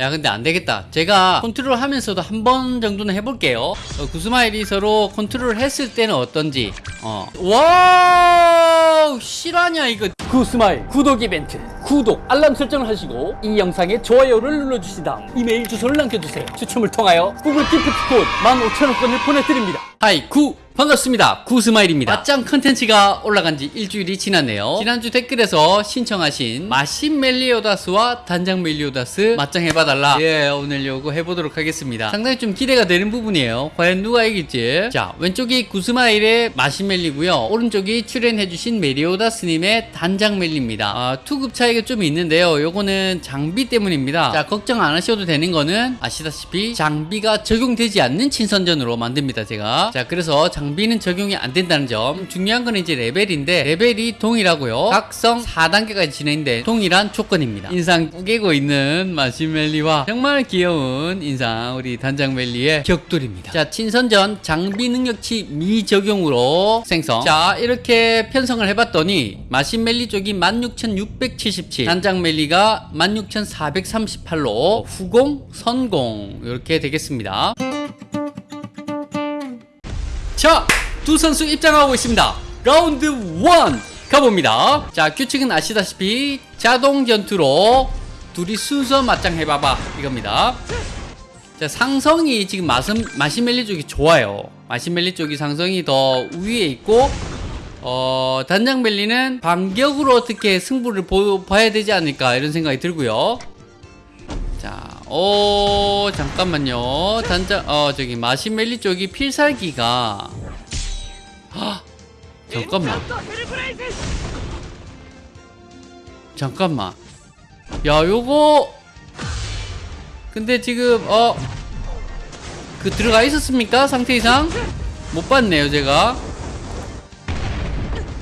야 근데 안 되겠다. 제가 컨트롤 하면서도 한 번 정도는 해볼게요. 어, 구스마일 이 서로 컨트롤 했을 때는 어떤지. 어. 와 실화냐 이거? 구스마일 구독 이벤트 구독 알람 설정을 하시고 이 영상에 좋아요를 눌러주신 다음 이메일 주소를 남겨주세요. 추첨을 통하여 구글 기프트 콘 15,000원권을 보내드립니다. Hi 구 반갑습니다. 구스마일입니다. 맞짱 컨텐츠가 올라간 지 일주일이 지났네요. 지난주 댓글에서 신청하신 마신 멜리오다스와 단장 멜리오다스 맞짱 해봐달라. 예 오늘 요거 해보도록 하겠습니다. 상당히 좀 기대가 되는 부분이에요. 과연 누가 이길지. 자 왼쪽이 구스마일의 마신 멜리고요. 오른쪽이 출연해주신 멜리오다스님의 단장 멜리입니다. 아, 투급 차이가 좀 있는데요. 요거는 장비 때문입니다. 자 걱정 안 하셔도 되는 거는 아시다시피 장비가 적용되지 않는 친선전으로 만듭니다 제가. 자 그래서 장 비는 적용이 안 된다는 점. 중요한 건 이제 레벨인데 레벨이 동일하고요. 각성 4단계까지 진행된 동일한 조건입니다. 인상 꾸개고 있는 마시멜리와 정말 귀여운 인상 우리 단장멜리의 격돌입니다. 자 친선전 장비 능력치 미적용으로 생성. 자 이렇게 편성을 해봤더니 마시멜리 쪽이 16,677 단장멜리가 16,438로 후공 선공 이렇게 되겠습니다 자, 두 선수 입장하고 있습니다. 라운드 1 가봅니다. 자, 규칙은 아시다시피 자동 전투로 둘이 순서 맞짱 해봐봐 이겁니다. 자, 상성이 지금 마슴, 마시멜리 쪽이 좋아요. 마시멜리 쪽이 상성이 더 위에 있고 어, 단장멜리는 반격으로 어떻게 승부를 보, 봐야 되지 않을까 이런 생각이 들고요. 자, 오, 잠깐만요. 단장, 어, 저기, 마시멜리 쪽이 필살기가. 헉, 잠깐만. 잠깐만. 야, 요거. 근데 지금, 어, 그 들어가 있었습니까? 상태 이상? 못 봤네요, 제가.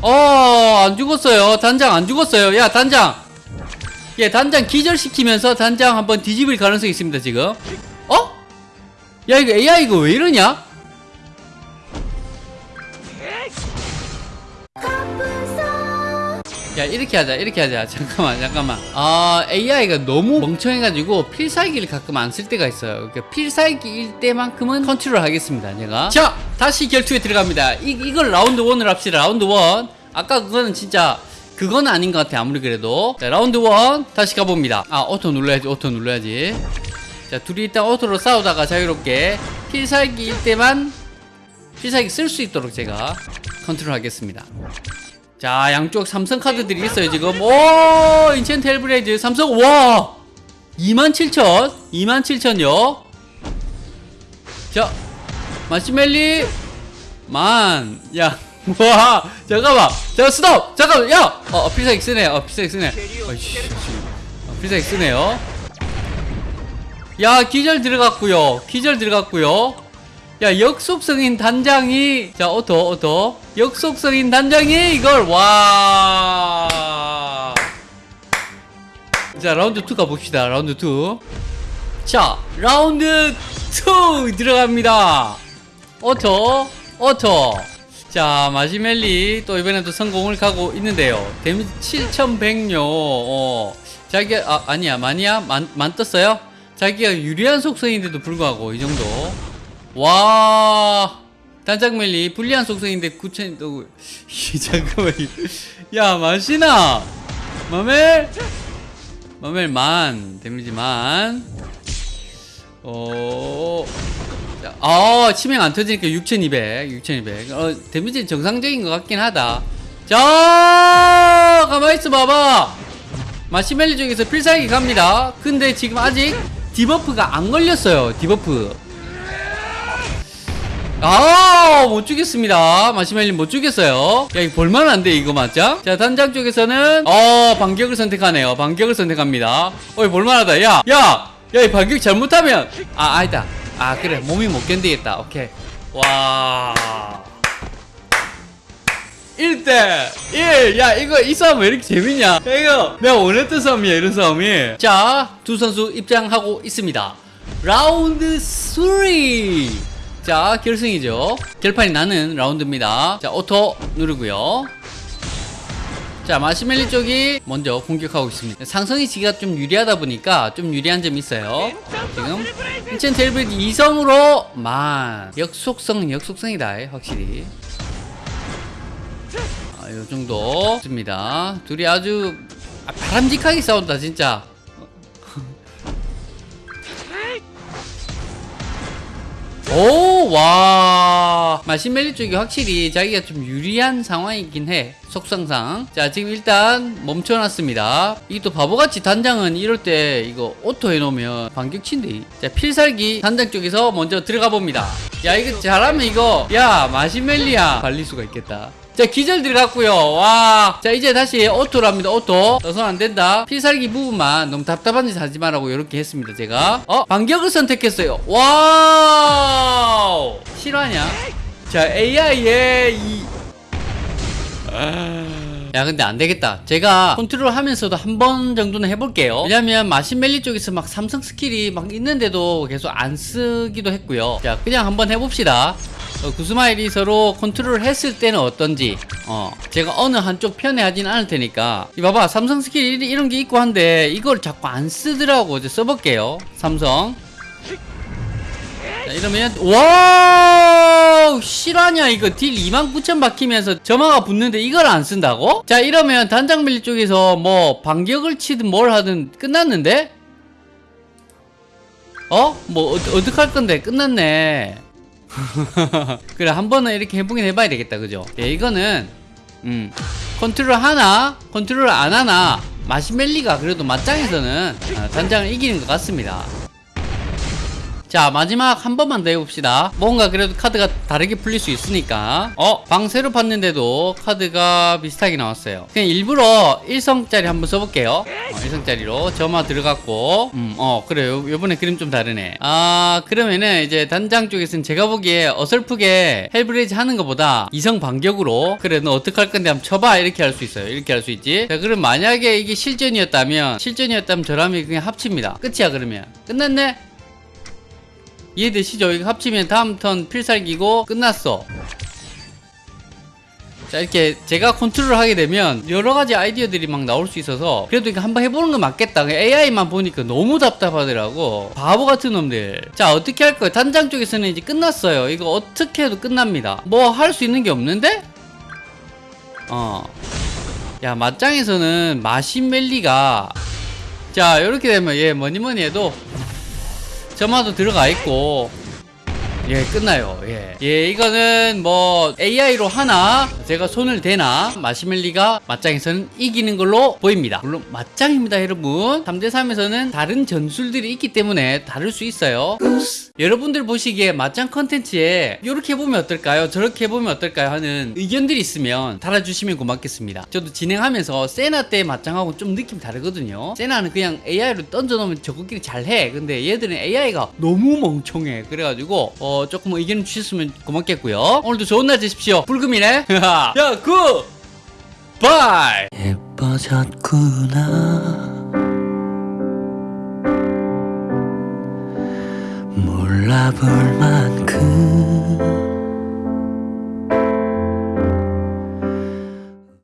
어, 안 죽었어요. 단장 안 죽었어요. 야, 단장. 예, 단장 기절시키면서 단장 한번 뒤집을 가능성이 있습니다, 지금. 어? 야, 이거 AI 이거 왜 이러냐? 야, 이렇게 하자, 이렇게 하자. 잠깐만, 잠깐만. 아, AI가 너무 멍청해가지고 필살기를 가끔 안 쓸 때가 있어요. 그러니까 필살기일 때만큼은 컨트롤 하겠습니다, 제가. 자, 다시 결투에 들어갑니다. 이, 이걸 라운드 1으로 합시다, 라운드 1. 아까 그거는 진짜 그건 아닌 것 같아 아무리 그래도. 자 라운드 one 다시 가봅니다. 아 auto 눌러야지 auto 눌러야지. 자 둘이 일단 auto로 싸우다가 자유롭게 필살기일 때만 필살기 쓸 수 있도록 제가 컨트롤 하겠습니다. 자 양쪽 삼성 카드들이 있어요 지금. 오 enchant hellblaze 삼성 와! 27,000 27,000요. 자 마신멜리 만야 와 잠깐만. 잠깐 스톱! 잠깐만 야! 어, 어 필살기 쓰네 어 필살기 쓰네 어이씨. 어, 필살기 쓰네요. 야 기절 들어갔고요. 기절 들어갔고요. 야 역속성인 단장이 자 auto auto 역속성인 단장이 이걸 와 자 라운드 2 가봅시다. 라운드 2 자 라운드 2 들어갑니다. auto auto 자 마신멜리 또 이번에도 선공을 가고 있는데요. 데미지 7100요. 어, 자기가 아, 아니야 마니야 만, 만 떴어요? 자기가 유리한 속성인데도 불구하고 이 정도. 와 단장멜리 불리한 속성인데 9000 또 잠깐만 야 마시나! 마멜? 마멜 만 데미지 만. 어... 아 치명 안 터지니까 6200 6200 어, 데미지 정상적인 것 같긴 하다. 자 가만있어 봐봐. 마신멜리 쪽에서 필살기 갑니다. 근데 지금 아직 debuff가 안 걸렸어요 debuff. 아 못 죽겠습니다. 마신멜리 못 죽겠어요. 야 이거 볼만한데 이거 맞자 자 단장 쪽에서는 어 반격을 선택하네요. 반격을 선택합니다. 어이 볼만하다. 야야 야 이 반격 잘못하면 아 아니다 아 그래. 몸이 못 견디겠다. 오케이. 와. 1대 1! 야 이거 이 싸움 왜 이렇게 재밌냐? 야, 이거 내가 원했던 싸움이야 이런 싸움이. 자 두 선수 입장하고 있습니다. 라운드 3 자 결승이죠. 결판이 나는 라운드입니다. 자 auto 누르고요 자 마신멜리 쪽이 먼저 공격하고 있습니다. 상성이 지가 좀 유리하다 보니까 좀 유리한 점이 있어요. 지금 enchant Hellblaze 2성으로 만 역속성은 역속성이다 확실히. 아, 요 정도. 좋습니다. 둘이 아주 아, 바람직하게 싸운다 진짜 오, 와. 마신멜리 쪽이 확실히 자기가 좀 유리한 상황이긴 해. 속성상. 자, 지금 일단 멈춰놨습니다. 이게 또 바보같이 단장은 이럴 때 이거 auto 해놓으면 반격친데. 자, 필살기 단장 쪽에서 먼저 들어가 봅니다. 야, 이거 잘하면 이거, 야, 마신멜리야. 발릴 수가 있겠다. 자 기절 들어갔고요. 와. 자 이제 다시 auto랍니다. auto. 써선 안된다. 필살기 부분만 너무 답답한 짓 하지 말라고 이렇게 했습니다 제가. 어 반격을 선택했어요. Wow. 실화냐? 자 AI의 이. 야 근데 안 되겠다. 제가 컨트롤 하면서도 한 번 정도는 해볼게요. 왜냐면 마신멜리 쪽에서 막 삼성 스킬이 막 있는데도 계속 안 쓰기도 했고요. 자 그냥 한번 해봅시다 어, 구스마일이 서로 컨트롤 했을 때는 어떤지 어 제가 어느 한쪽 편에 하진 않을 테니까. 이 봐봐 삼성 스킬 이- 이런 게 있고 한데 이걸 자꾸 안 쓰더라고. 이제 써볼게요. 삼성. 자 이러면 wow! 실화냐 이거? 딜 29,000 박히면서 점화가 붙는데 이걸 안 쓴다고? 자 이러면 단장 밀리 쪽에서 뭐 반격을 치든 뭘 하든 끝났는데? 어? 뭐 어, 어떡할 건데? 끝났네 그래 한 번은 이렇게 해보긴 해봐야 되겠다 그죠? 예, 이거는 음 컨트롤 하나 컨트롤 안 하나 마신멜리가 그래도 맞짱에서는 아, 단장을 이기는 것 같습니다 자 마지막 한 번만 더 해봅시다. 뭔가 그래도 카드가 다르게 풀릴 수 있으니까. 어? 방 새로 봤는데도 카드가 비슷하게 나왔어요. 그냥 일부러 1성짜리 한번 써볼게요. 어, 1성짜리로 점화 들어갔고. 음 어 그래요 요번에 그림 좀 다르네. 아 그러면은 이제 단장 쪽에서는 제가 보기에 어설프게 Hellblaze 하는 것보다 2성 반격으로 그래 너 어떡할 건데 한번 쳐봐. 이렇게 할 수 있어요. 이렇게 할 수 있지. 자 그럼 만약에 이게 실전이었다면 실전이었다면 저라면 그냥 합칩니다. 끝이야 그러면. 끝났네 이해되시죠? 이거 합치면 다음 turn 필살기고 끝났어. 자 이렇게 제가 컨트롤 하게 되면 여러 가지 아이디어들이 막 나올 수 있어서 그래도 이거 한번 해보는 거 맞겠다. AI만 보니까 너무 답답하더라고. 바보 같은 놈들. 자 어떻게 할 거예요? 단장 쪽에서는 이제 끝났어요. 이거 어떻게 해도 끝납니다. 뭐 할 수 있는 게 없는데? 어야 맞짱에서는 마신멜리가 자 이렇게 되면 얘 뭐니 뭐니 해도 점화도 들어가 있고 예 끝나요. 예. 예 이거는 뭐 AI로 하나 제가 손을 대나 마시멜리가 맞짱에서는 이기는 걸로 보입니다. 물론 맞짱입니다 여러분. 3대3에서는 다른 전술들이 있기 때문에 다를 수 있어요. 여러분들 보시기에 맞짱 컨텐츠에 이렇게 해보면 어떨까요? 저렇게 해보면 어떨까요? 하는 의견들이 있으면 달아주시면 고맙겠습니다. 저도 진행하면서 세나 때 맞짱하고 좀 느낌 다르거든요. 세나는 그냥 AI로 던져놓으면 저거끼리 잘해. 근데 얘들은 AI가 너무 멍청해. 그래가지고 어 조금 의견 주셨으면 고맙겠고요. 오늘도 좋은 날 되십시오. 불금이네. 야 굿 바이! 예뻐졌구나. 몰라볼 만큼